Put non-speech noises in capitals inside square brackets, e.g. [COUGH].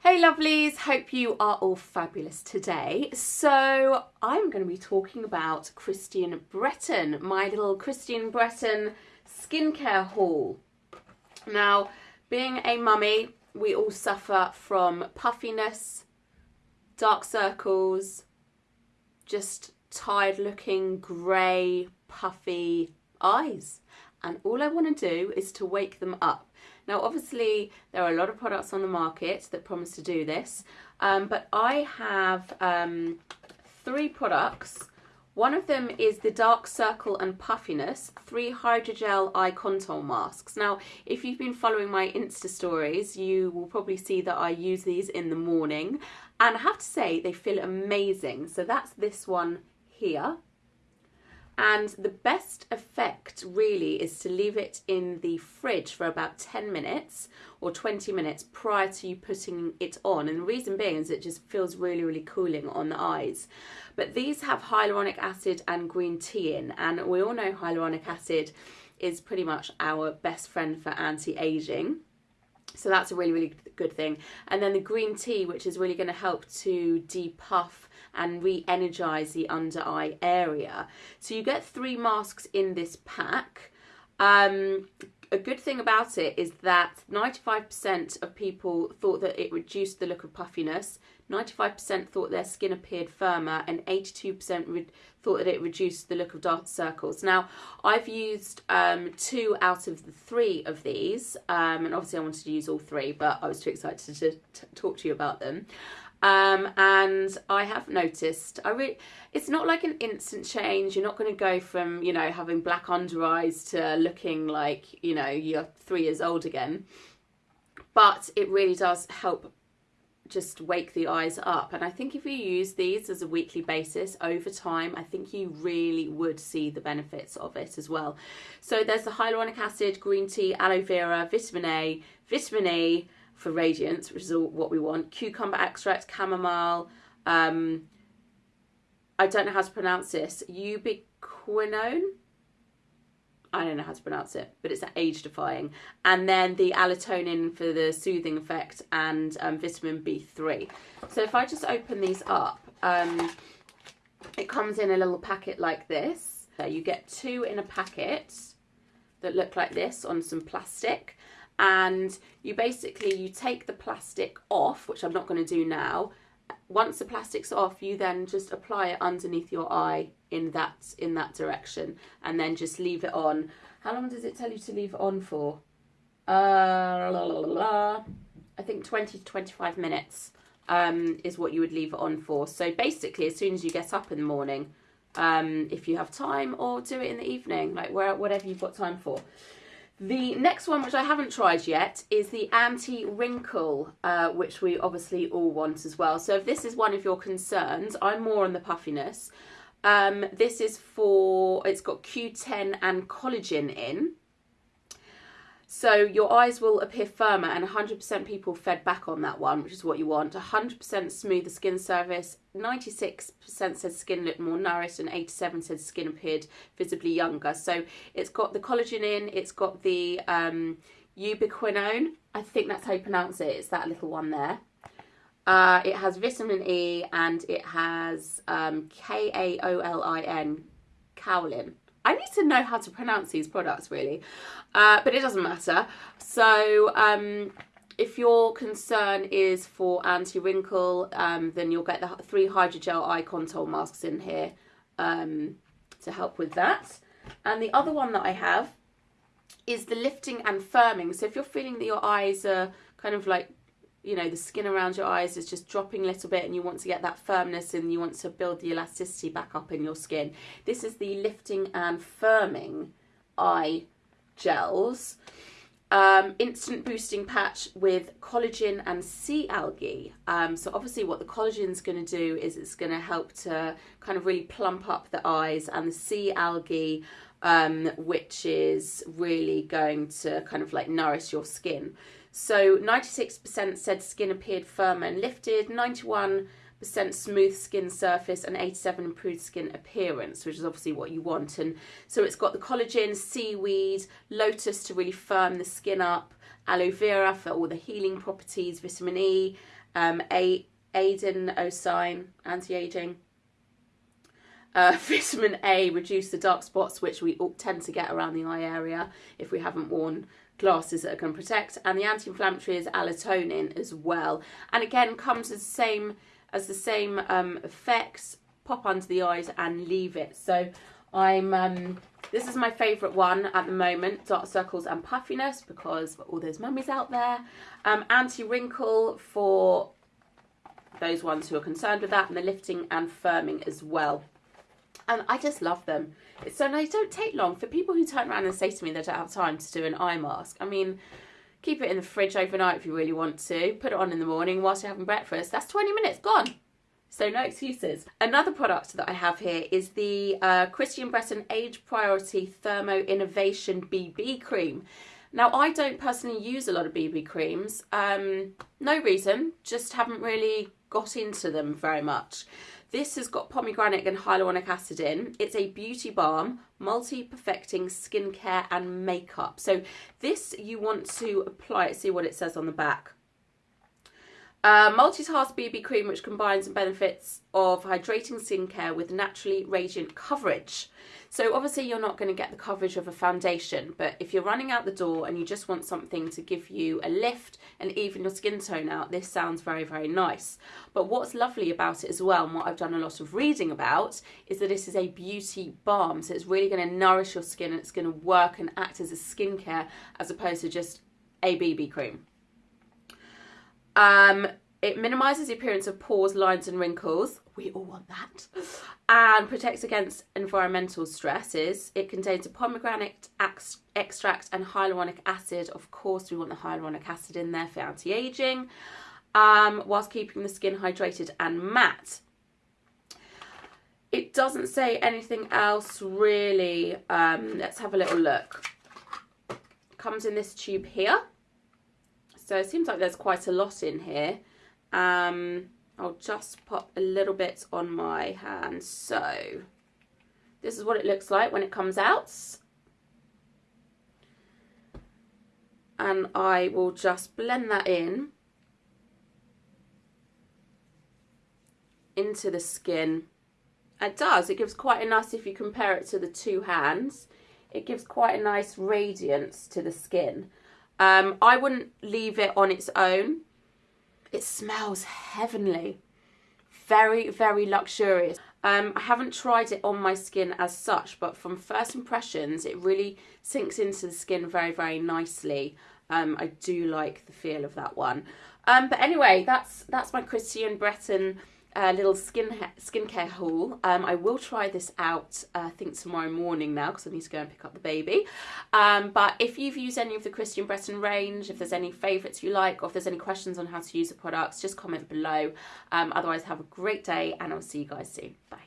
Hey lovelies, hope you are all fabulous today. So I'm going to be talking about Christian Breton, my little Christian Breton skincare haul. Now, being a mummy, we all suffer from puffiness, dark circles, just tired looking grey puffy eyes and all I want to do is to wake them up. Now obviously there are a lot of products on the market that promise to do this um, but I have um, three products one of them is the Dark Circle and Puffiness 3 Hydrogel Eye Contour Masks. Now, if you've been following my Insta stories, you will probably see that I use these in the morning. And I have to say, they feel amazing. So that's this one here. And the best effect really is to leave it in the fridge for about 10 minutes or 20 minutes prior to you putting it on. And the reason being is it just feels really, really cooling on the eyes. But these have hyaluronic acid and green tea in. And we all know hyaluronic acid is pretty much our best friend for anti-aging. So that's a really, really good thing. And then the green tea, which is really going to help to depuff and re-energize the under eye area. So you get three masks in this pack. Um, a good thing about it is that 95% of people thought that it reduced the look of puffiness, 95% thought their skin appeared firmer, and 82% thought that it reduced the look of dark circles. Now, I've used um, two out of the three of these, um, and obviously I wanted to use all three, but I was too excited to, to talk to you about them. Um, and I have noticed, I really, it's not like an instant change. You're not going to go from, you know, having black under eyes to looking like, you know, you're three years old again. But it really does help just wake the eyes up. And I think if you use these as a weekly basis over time, I think you really would see the benefits of it as well. So there's the hyaluronic acid, green tea, aloe vera, vitamin A, vitamin E, for radiance, which is all what we want. Cucumber extract, chamomile. Um, I don't know how to pronounce this. Ubiquinone. I don't know how to pronounce it, but it's age defying. And then the allantoin for the soothing effect and um, vitamin B3. So if I just open these up, um, it comes in a little packet like this. So you get two in a packet that look like this on some plastic and you basically you take the plastic off which I'm not going to do now. Once the plastic's off you then just apply it underneath your eye in that in that direction and then just leave it on. How long does it tell you to leave it on for? Uh, la, la, la, I think 20 to 25 minutes um, is what you would leave it on for. So basically as soon as you get up in the morning um, if you have time or do it in the evening like where, whatever you've got time for the next one, which I haven't tried yet, is the anti-wrinkle, uh, which we obviously all want as well. So if this is one of your concerns, I'm more on the puffiness. Um, this is for, it's got Q10 and collagen in. So your eyes will appear firmer and 100% people fed back on that one, which is what you want. 100% smoother skin surface, 96% said skin looked more nourished and 87 said skin appeared visibly younger. So it's got the collagen in, it's got the um, ubiquinone, I think that's how you pronounce it, it's that little one there. Uh, it has vitamin E and it has um, K-A-O-L-I-N, kaolin. I need to know how to pronounce these products really, uh, but it doesn't matter. So um, if your concern is for anti-wrinkle, um, then you'll get the three hydrogel eye contour masks in here um, to help with that. And the other one that I have is the lifting and firming. So if you're feeling that your eyes are kind of like you know the skin around your eyes is just dropping a little bit and you want to get that firmness and you want to build the elasticity back up in your skin. This is the lifting and firming eye gels. Um, instant boosting patch with collagen and sea algae. Um, so obviously what the collagen is going to do is it's going to help to kind of really plump up the eyes and the sea algae um, which is really going to kind of like nourish your skin so 96% said skin appeared firmer and lifted, 91% smooth skin surface and 87 improved skin appearance, which is obviously what you want. And so it's got the collagen, seaweed, lotus to really firm the skin up, aloe vera for all the healing properties, vitamin E, um, A adenosine anti-aging. Uh, [LAUGHS] vitamin A reduce the dark spots which we all tend to get around the eye area if we haven't worn glasses that to protect and the anti-inflammatory is allantoin as well. And again comes as the same as the same um, effects pop under the eyes and leave it. So I'm um, this is my favourite one at the moment dark circles and puffiness because all those mummies out there. Um, anti-wrinkle for those ones who are concerned with that and the lifting and firming as well and I just love them so they don't take long. For people who turn around and say to me they don't have time to do an eye mask, I mean, keep it in the fridge overnight if you really want to. Put it on in the morning whilst you're having breakfast. That's 20 minutes gone. So no excuses. Another product that I have here is the uh, Christian Breton Age Priority Thermo Innovation BB Cream. Now, I don't personally use a lot of BB creams. Um, no reason, just haven't really got into them very much. This has got pomegranate and hyaluronic acid in. It's a beauty balm, multi-perfecting skincare and makeup. So this you want to apply it, see what it says on the back. Uh, multitask BB cream which combines the benefits of hydrating skincare with naturally radiant coverage. So obviously you're not going to get the coverage of a foundation, but if you're running out the door and you just want something to give you a lift and even your skin tone out, this sounds very, very nice. But what's lovely about it as well, and what I've done a lot of reading about, is that this is a beauty balm. So it's really going to nourish your skin and it's going to work and act as a skincare as opposed to just a BB cream. Um, it minimises the appearance of pores, lines and wrinkles. We all want that. And protects against environmental stresses. It contains a pomegranate extract and hyaluronic acid. Of course, we want the hyaluronic acid in there for anti-aging. Um, whilst keeping the skin hydrated and matte. It doesn't say anything else really. Um, let's have a little look. Comes in this tube here. So it seems like there's quite a lot in here. Um, I'll just pop a little bit on my hand. So this is what it looks like when it comes out. And I will just blend that in into the skin. It does, it gives quite a nice, if you compare it to the two hands, it gives quite a nice radiance to the skin. Um, I wouldn't leave it on its own. It smells heavenly. Very, very luxurious. Um, I haven't tried it on my skin as such, but from first impressions, it really sinks into the skin very, very nicely. Um, I do like the feel of that one. Um, but anyway, that's that's my Christian Breton uh, little skin skincare haul. Um, I will try this out, uh, I think tomorrow morning now because I need to go and pick up the baby. Um, but if you've used any of the Christian Breton range, if there's any favourites you like or if there's any questions on how to use the products, just comment below. Um, otherwise, have a great day and I'll see you guys soon. Bye.